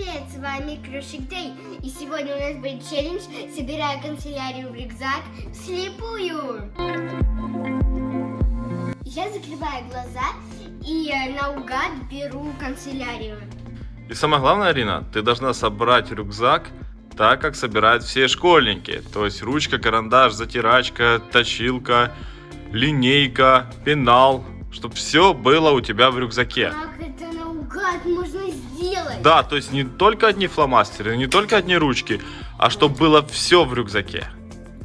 привет! С вами Крошик Дэй. И сегодня у нас будет челлендж «Собираю канцелярию в рюкзак вслепую». Я закрываю глаза и э, наугад беру канцелярию. И самое главное, Арина, ты должна собрать рюкзак так, как собирают все школьники. То есть ручка, карандаш, затирачка, точилка, линейка, пенал, чтобы все было у тебя в рюкзаке. Как это наугад можно сделать? Да, то есть не только одни фломастеры, не только одни ручки, а чтобы было все в рюкзаке.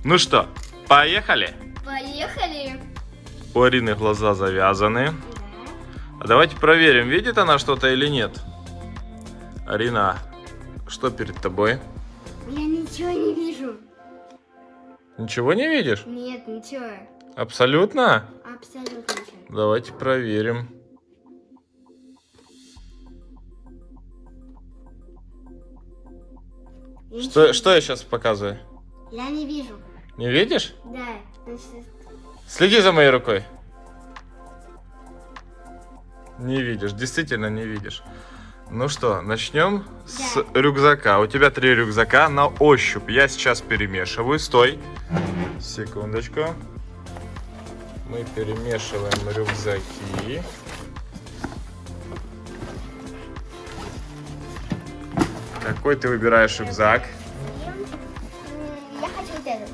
Ну что, поехали? Поехали! У Арины глаза завязаны. А давайте проверим, видит она что-то или нет. Арина, что перед тобой? Я ничего не вижу. Ничего не видишь? Нет, ничего. Абсолютно? Абсолютно. Давайте проверим. Я Что, что я сейчас показываю? Я не вижу. Не видишь? Да, значит, Следи за моей рукой. Не видишь, действительно не видишь. Ну что, начнем с Да. рюкзака. У тебя три рюкзака на ощупь. Я сейчас перемешиваю. Стой. Секундочку. Мы перемешиваем рюкзаки. Какой ты выбираешь рюкзак? я хочу вот этот.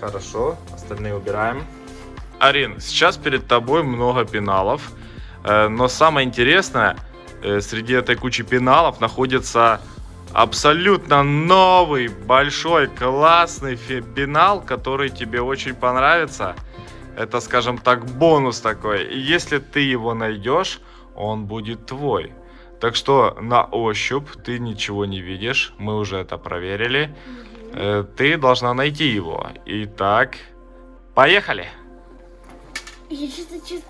Хорошо, остальные убираем. Арин, сейчас перед тобой много пеналов, э, но самое интересное, э, среди этой кучи пеналов находится абсолютно новый, большой, классный пенал, который тебе очень понравится. Это, скажем так, бонус такой. И если ты его найдешь, он будет твой. Так что на ощупь ты ничего не видишь, мы уже это проверили. Э, Ты должна найти его. Итак, поехали. Я что-то чувствую.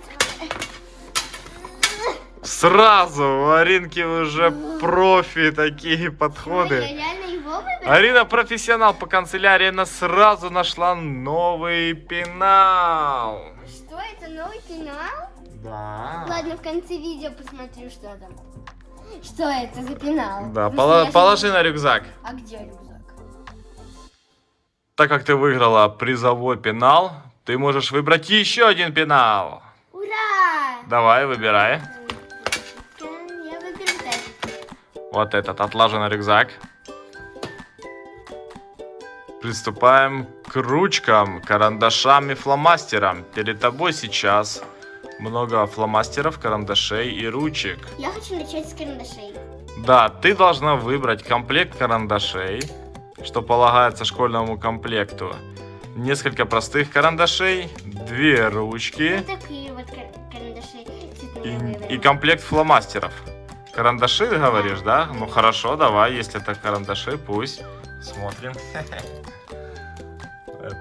Сразу у Аринки уже профи такие подходы. Арина профессионал по канцелярии, она сразу нашла новый пенал. Что это, новый пенал? Да. Ладно, в конце видео посмотрю, что там. Что это за пенал? Да, же- положи на рюкзак. А где рюкзак? Так как ты выиграла призовой пенал, ты можешь выбрать еще один пенал. Ура! Давай, выбирай. Я выберу вот этот. Вот этот отлаженный рюкзак. Приступаем к ручкам, карандашам и фломастерам. Перед тобой сейчас много фломастеров, карандашей и ручек. Я хочу начать с карандашей. Да, ты должна выбрать комплект карандашей, что полагается школьному комплекту. Несколько простых карандашей, две ручки Вот такие вот кар- карандаши и, и комплект фломастеров. Карандаши, говоришь, да? Ну хорошо, давай, если это карандаши, пусть. Смотрим.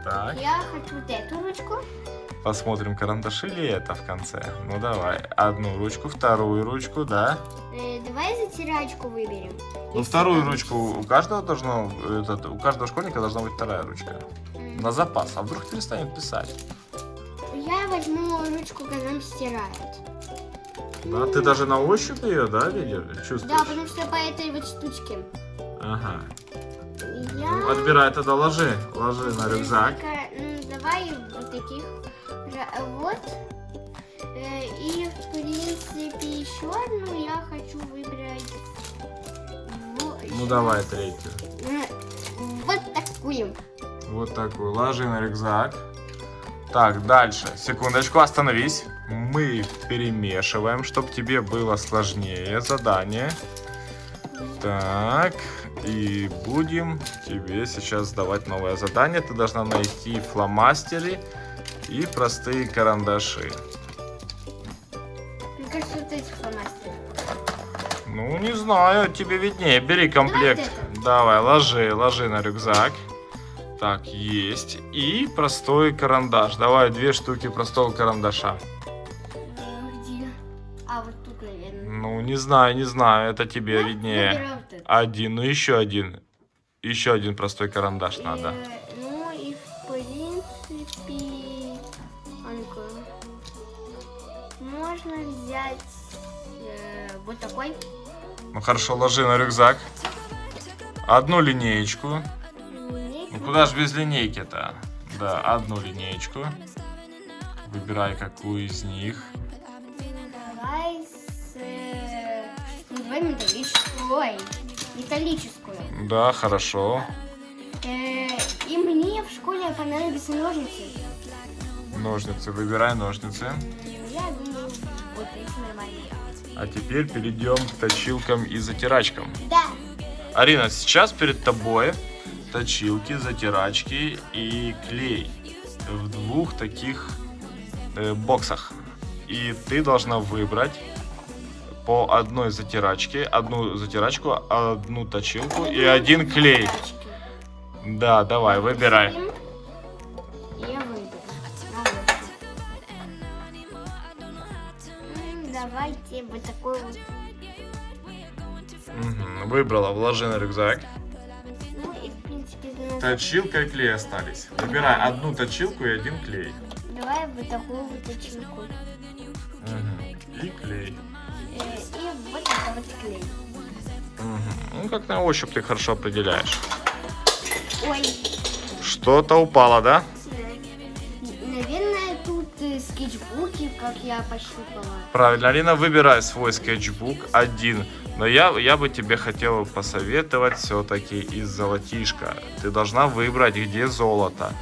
Так, Я хочу вот эту ручку. Посмотрим, карандаши ли это в конце. Ну давай, одну ручку, вторую ручку, да? Э, давай затирачку выберем. Ну вторую ручку у каждого должно, этот, у каждого школьника должна быть вторая ручка. М. На запас, а вдруг перестанет писать? Я возьму ручку, когда нам стирают. Да, ты даже на ощупь ее, да, видишь, чувствуешь? Да, потому что по этой вот штучке. Ага. Я... Ну, отбирай тогда, ложи, ложи на рюкзак. М, Давай вот таких. Ра- Вот. Э, И, в принципе, еще одну я хочу выбрать. Во- Ну давай третью. М, Вот такую. Вот такую. Ложи на рюкзак. Так, дальше. Секундочку, остановись. Мы перемешиваем, чтобы тебе было сложнее задание. Так, и будем тебе сейчас давать новое задание. Ты должна найти фломастеры и простые карандаши. Мне кажется, вот эти фломастеры. Ну, не знаю, тебе виднее. Бери комплект. вот Давай, ложи, ложи на рюкзак. Так, есть. И простой карандаш. Давай две штуки простого карандаша. А, Где? А, вот тут, наверное. Ну, не знаю, не знаю, это тебе Ну, виднее. вот. Один, ну еще один. Еще один простой карандаш надо. Ну-ка, можно взять э, вот такой. Ну хорошо, ложи на рюкзак. Одну линеечку. Ну куда же без линейки-то? Да, одну линеечку. Выбирай, какую из них. Давай с... э, ну, давай металлическую. Ой, металлическую. Да, хорошо. Э, и мне в школе понадобятся ножницы. Ножницы, выбирай ножницы. Я думаю, вот эти нормальные. А теперь перейдем к точилкам и затирачкам. Да. Арина, сейчас перед тобой точилки, затирачки и клей в двух таких э, боксах. И ты должна выбрать по одной затирачке, одну затирачку, одну точилку и один клей. Да, давай, выбирай. Давайте вот такой вот. Мгм, Выбрала, вложи на рюкзак. Ну и в принципе нас- Точилка и клей остались. Выбирай одну точилку и один клей. Давай вот такую вот точилку. Мгм. И клей. Э, И вот такой вот клей. Мгм. Ну, как на ощупь ты хорошо определяешь. Ой, Что-то упало, да? Я пощупала. Правильно, Алина, выбирай свой скетчбук один. Но я, я бы тебе хотел посоветовать все-таки из золотишка. Ты должна выбрать, где золото.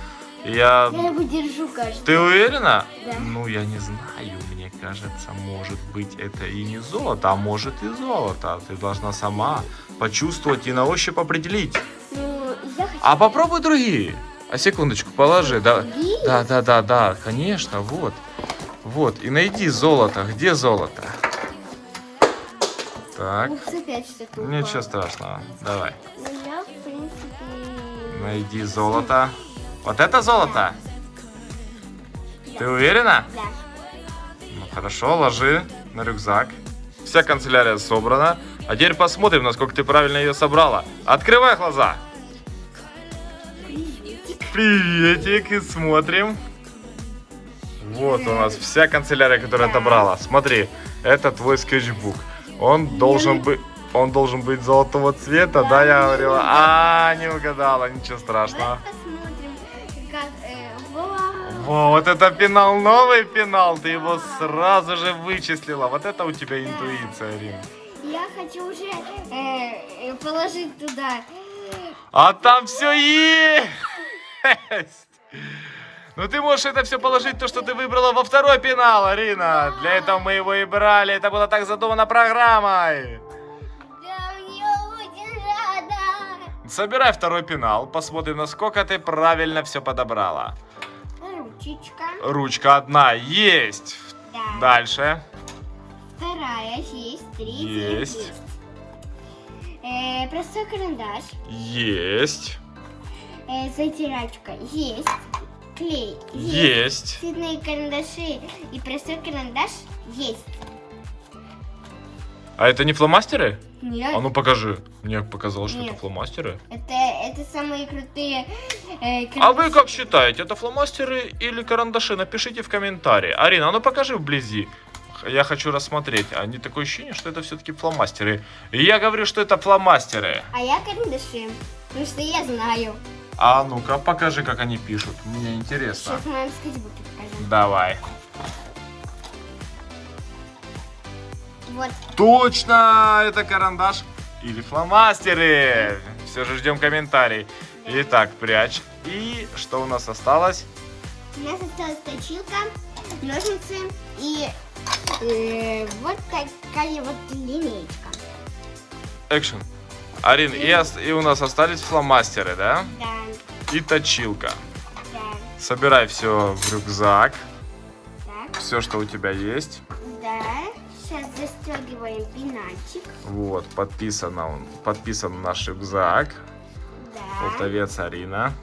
Я... Я его держу, кажется. Ты уверена? Да. Ну, я не знаю, мне кажется, может быть это и не золото, а может и золото. Ты должна сама почувствовать и на ощупь определить. Ну, я хочу... А попробуй другие. А секундочку, положи. Да, да, да, да, да, конечно, вот. Вот, и найди золото. Где золото? Так, опять что-то ничего страшного. Давай, Ну, я, в принципе... найди золото. Вот это золото? Ты уверена? Да. Ну хорошо, ложи на рюкзак. Вся канцелярия собрана. А теперь посмотрим, насколько ты правильно ее собрала. Открывай глаза. Приветик. Приветик, и смотрим. Вот у нас вся канцелярия, которая Да. отобрала. Смотри, это твой скетчбук. Он должен быть... Он должен быть золотого цвета, да, Да, я говорила? А, не угадала, ничего страшного. Э. Во, вот это пенал, новый пенал, ты его сразу же вычислила. Вот это у тебя интуиция, Рим. Я хочу уже э, э, положить туда. А там все есть! Ну ты можешь это все положить, то, что ты выбрала во второй пенал, Арина. Для этого мы его и брали. Это было так задумано программой. Собирай второй пенал. Посмотрим, насколько ты правильно все подобрала. Ручечка. Ручка одна есть. Да. Дальше. Вторая есть. Третья Есть. есть. Э, простой карандаш. Есть. Э, затирачка есть. Клей есть. Цветные карандаши и простой карандаш есть. А это не фломастеры? Нет. А ну покажи. Мне показалось, что это Нет. фломастеры. Это, это самые крутые э, А вы карандаши. как считаете, это фломастеры или карандаши? Напишите в комментарии. Арина, а ну покажи вблизи. Я хочу рассмотреть. Они такое ощущение, что это все-таки фломастеры. И я говорю, что это фломастеры. А я карандаши. Потому что я знаю. А ну-ка, покажи, как они пишут. Мне интересно. Сейчас в моем скетчбуке покажу. Давай. Вот. Точно, это карандаш или фломастеры. Все же ждем комментарий. Итак, прячь. И что у нас осталось? У нас осталась точилка, ножницы и э, вот такая вот линейка. Экшен. Арин, и, и у нас остались фломастеры, да? Да, И точилка. да. Собирай все в рюкзак. Так, Все, что у тебя есть. да. Сейчас застегиваем пенальчик. Вот, подписано, он- подписан наш рюкзак. Да. Полтовец Арина.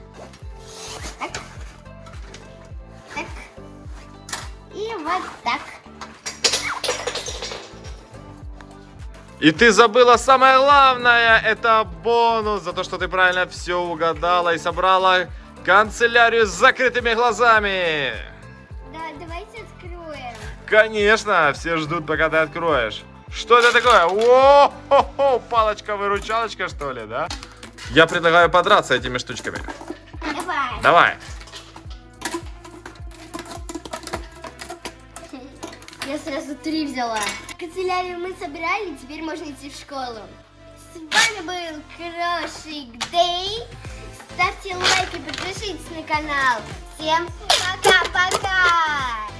И ты забыла самое главное, это бонус за то, что ты правильно все угадала и собрала канцелярию с закрытыми глазами. Да, давайте откроем. Конечно, все ждут, пока ты откроешь. Что это такое? О, палочка-выручалочка, что ли, да? Я предлагаю подраться этими штучками. Давай. Давай. Я сразу три взяла. Канцелярию мы собирали, теперь можно идти в школу. С вами был Крошик Дэй. Ставьте лайки, подпишитесь на канал. Всем пока-пока!